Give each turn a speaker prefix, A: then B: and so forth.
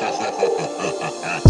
A: Ha ha ha ha ha ha!